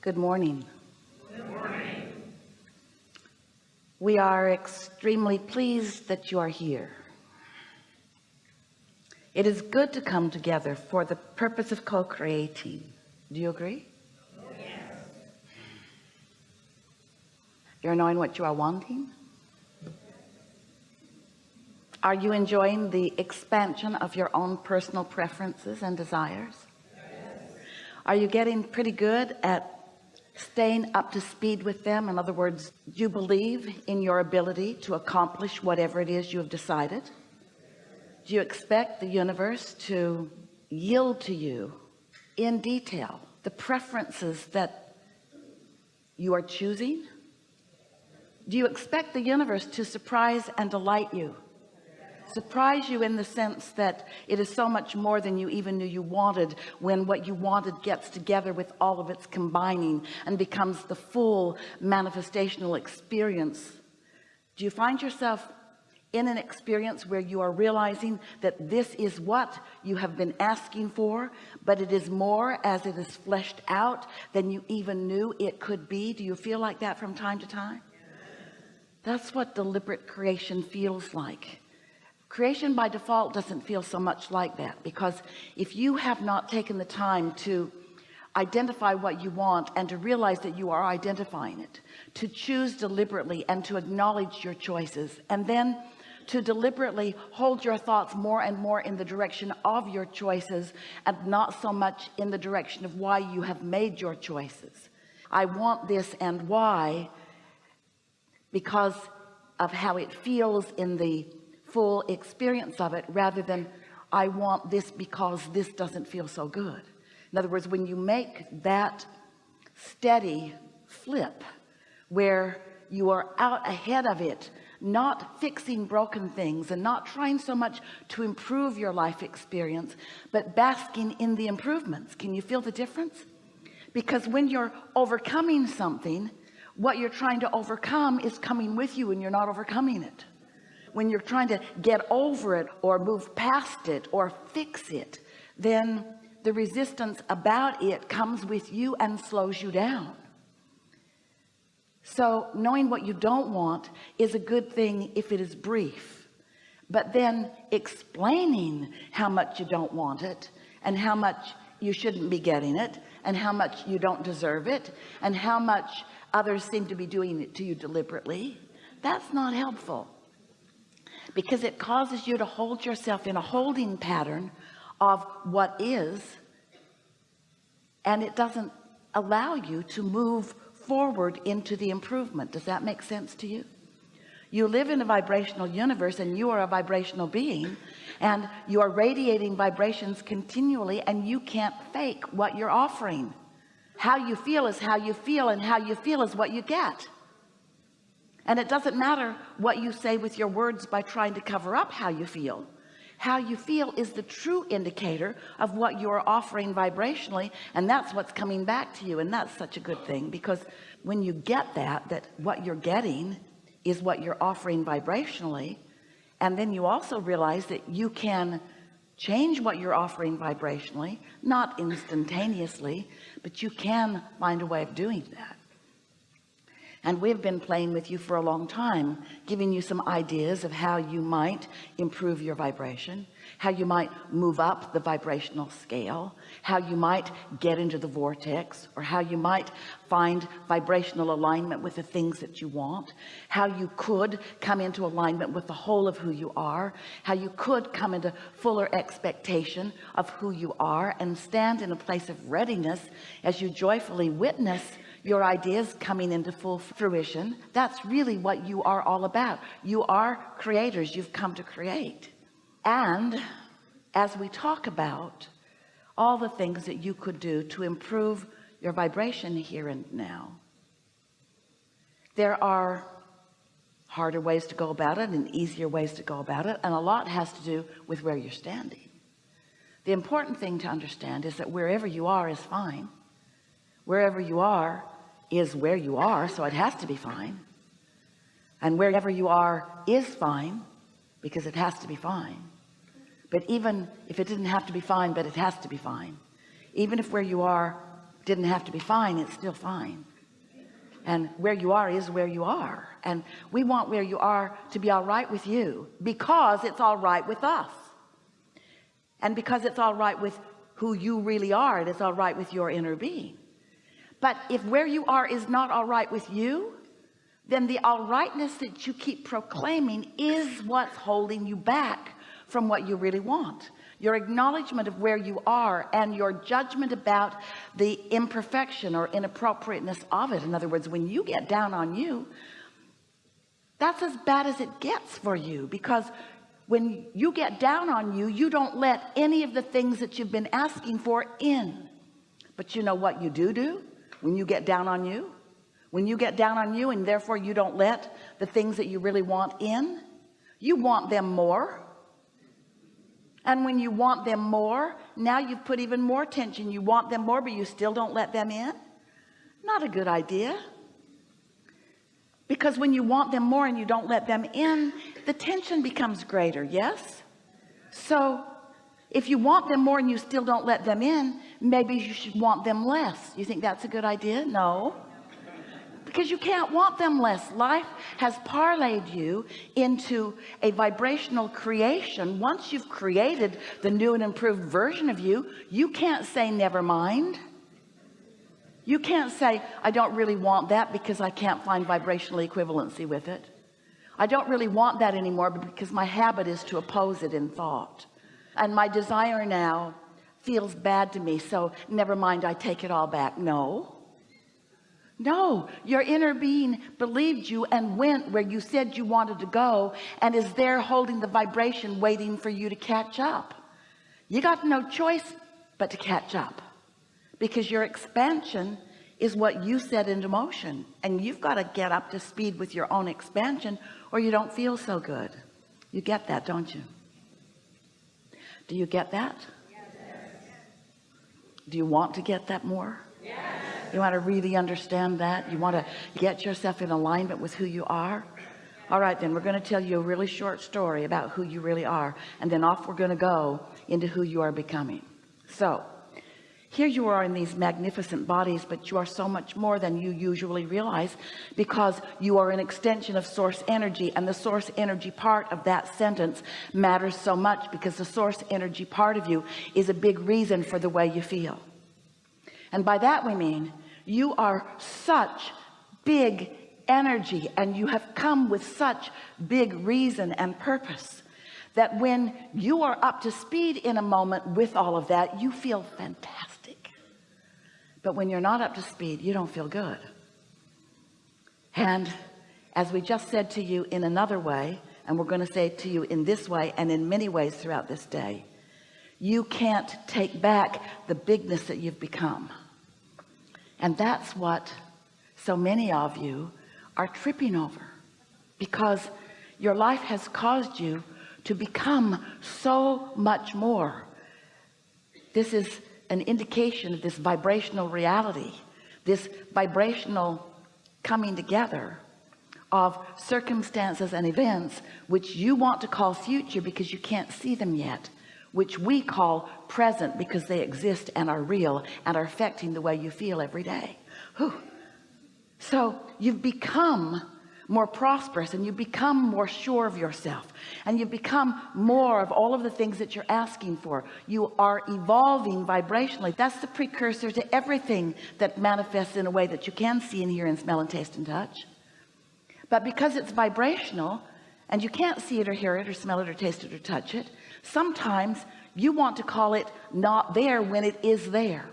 Good morning. Good morning. We are extremely pleased that you are here. It is good to come together for the purpose of co-creating. Do you agree? Yes. You're knowing what you are wanting? Are you enjoying the expansion of your own personal preferences and desires? Yes. Are you getting pretty good at staying up to speed with them? In other words, do you believe in your ability to accomplish whatever it is you have decided? Do you expect the universe to yield to you in detail the preferences that you are choosing? Do you expect the universe to surprise and delight you? Surprise you in the sense that it is so much more than you even knew you wanted when what you wanted gets together with all of its combining and becomes the full manifestational experience. Do you find yourself in an experience where you are realizing that this is what you have been asking for but it is more as it is fleshed out than you even knew it could be? Do you feel like that from time to time? That's what deliberate creation feels like creation by default doesn't feel so much like that because if you have not taken the time to identify what you want and to realize that you are identifying it to choose deliberately and to acknowledge your choices and then to deliberately hold your thoughts more and more in the direction of your choices and not so much in the direction of why you have made your choices. I want this and why because of how it feels in the full experience of it rather than I want this because this doesn't feel so good. In other words when you make that steady flip where you are out ahead of it not fixing broken things and not trying so much to improve your life experience but basking in the improvements. Can you feel the difference? Because when you're overcoming something what you're trying to overcome is coming with you and you're not overcoming it when you're trying to get over it or move past it or fix it then the resistance about it comes with you and slows you down. So knowing what you don't want is a good thing if it is brief but then explaining how much you don't want it and how much you shouldn't be getting it and how much you don't deserve it and how much others seem to be doing it to you deliberately that's not helpful because it causes you to hold yourself in a holding pattern of what is and it doesn't allow you to move forward into the improvement. Does that make sense to you? You live in a vibrational universe and you are a vibrational being and you are radiating vibrations continually and you can't fake what you're offering. How you feel is how you feel and how you feel is what you get and it doesn't matter what you say with your words by trying to cover up how you feel. How you feel is the true indicator of what you're offering vibrationally and that's what's coming back to you and that's such a good thing because when you get that that what you're getting is what you're offering vibrationally and then you also realize that you can change what you're offering vibrationally not instantaneously but you can find a way of doing that and we've been playing with you for a long time giving you some ideas of how you might improve your vibration how you might move up the vibrational scale how you might get into the vortex or how you might find vibrational alignment with the things that you want how you could come into alignment with the whole of who you are how you could come into fuller expectation of who you are and stand in a place of readiness as you joyfully witness your ideas coming into full fruition that's really what you are all about. You are creators. You've come to create. And as we talk about all the things that you could do to improve your vibration here and now there are harder ways to go about it and easier ways to go about it and a lot has to do with where you're standing. The important thing to understand is that wherever you are is fine wherever you are is where you are so it has to be fine. And wherever you are is fine because it has to be fine. But even if it didn't have to be fine but it has to be fine. Even if where you are didn't have to be fine it's still fine. And where you are is where you are. And we want where you are to be all right with you because it's all right with us. And because it's all right with who you really are it is all right with your inner being but if where you are is not all right with you then the all rightness that you keep proclaiming is what's holding you back from what you really want. Your acknowledgement of where you are and your judgment about the imperfection or inappropriateness of it in other words when you get down on you that's as bad as it gets for you. Because when you get down on you you don't let any of the things that you've been asking for in. But you know what you do do when you get down on you when you get down on you and therefore you don't let the things that you really want in you want them more. And when you want them more now you've put even more tension. You want them more but you still don't let them in? Not a good idea. Because when you want them more and you don't let them in the tension becomes greater yes? So if you want them more and you still don't let them in maybe you should want them less. You think that's a good idea? No. Because you can't want them less. Life has parlayed you into a vibrational creation. Once you've created the new and improved version of you you can't say never mind. You can't say I don't really want that because I can't find vibrational equivalency with it. I don't really want that anymore because my habit is to oppose it in thought. And my desire now feels bad to me so never mind I take it all back. No. No your inner being believed you and went where you said you wanted to go and is there holding the vibration waiting for you to catch up. You got no choice but to catch up because your expansion is what you set into motion and you've got to get up to speed with your own expansion or you don't feel so good. You get that don't you? Do you get that. Do you want to get that more? Yes. You want to really understand that? You want to get yourself in alignment with who you are? All right then we're going to tell you a really short story about who you really are and then off we're going to go into who you are becoming. So here you are in these magnificent bodies but you are so much more than you usually realize because you are an extension of source energy and the source energy part of that sentence matters so much because the source energy part of you is a big reason for the way you feel. And by that we mean you are such big energy and you have come with such big reason and purpose that when you are up to speed in a moment with all of that you feel fantastic but when you're not up to speed you don't feel good. And as we just said to you in another way and we're going to say to you in this way and in many ways throughout this day you can't take back the bigness that you've become. And that's what so many of you are tripping over because your life has caused you to become so much more. This is an indication of this vibrational reality this vibrational coming together of circumstances and events which you want to call future because you can't see them yet which we call present because they exist and are real and are affecting the way you feel every day Whew. so you've become more prosperous and you become more sure of yourself and you become more of all of the things that you're asking for. You are evolving vibrationally. That's the precursor to everything that manifests in a way that you can see and hear and smell and taste and touch. But because it's vibrational and you can't see it or hear it or smell it or taste it or touch it sometimes you want to call it not there when it is there.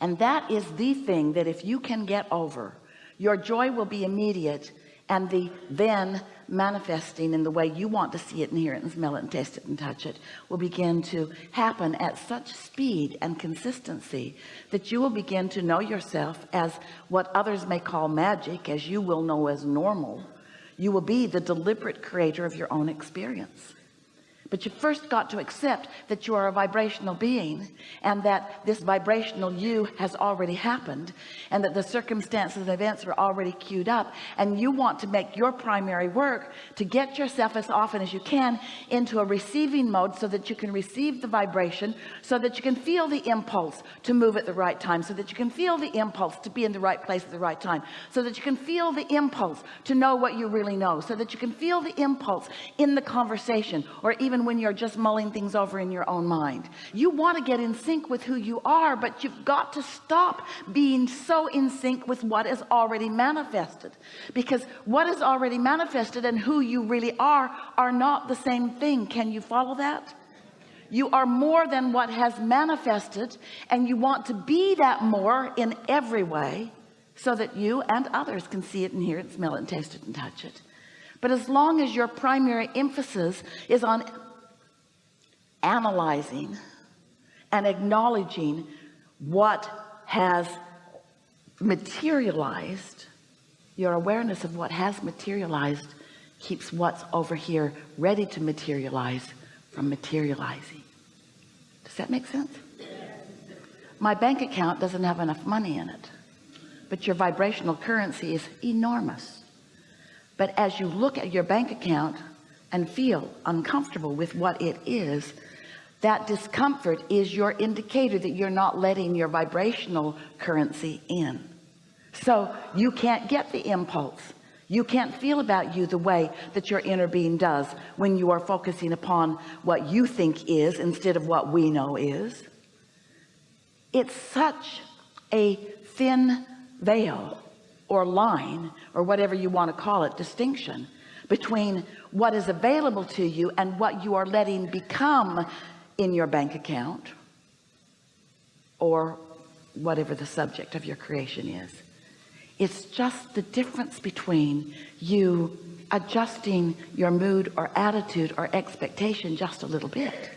And that is the thing that if you can get over your joy will be immediate and the then manifesting in the way you want to see it and hear it and smell it and taste it and touch it will begin to happen at such speed and consistency that you will begin to know yourself as what others may call magic as you will know as normal. You will be the deliberate creator of your own experience but you first got to accept that you are a vibrational being and that this vibrational you has already happened and that the circumstances and events are already queued up. And you want to make your primary work to get yourself as often as you can into a receiving mode so that you can receive the vibration so that you can feel the impulse to move at the right time so that you can feel the impulse to be in the right place at the right time so that you can feel the impulse to know what you really know so that you can feel the impulse in the conversation or even when you're just mulling things over in your own mind. You want to get in sync with who you are but you've got to stop being so in sync with what is already manifested. Because what is already manifested and who you really are are not the same thing. Can you follow that? You are more than what has manifested and you want to be that more in every way so that you and others can see it and hear it smell it and taste it and touch it. But as long as your primary emphasis is on analyzing and acknowledging what has materialized. Your awareness of what has materialized keeps what's over here ready to materialize from materializing. Does that make sense? My bank account doesn't have enough money in it but your vibrational currency is enormous. But as you look at your bank account and feel uncomfortable with what it is that discomfort is your indicator that you're not letting your vibrational currency in. So you can't get the impulse. You can't feel about you the way that your inner being does when you are focusing upon what you think is instead of what we know is. It's such a thin veil or line or whatever you want to call it distinction between what is available to you and what you are letting become in your bank account or whatever the subject of your creation is. It's just the difference between you adjusting your mood or attitude or expectation just a little bit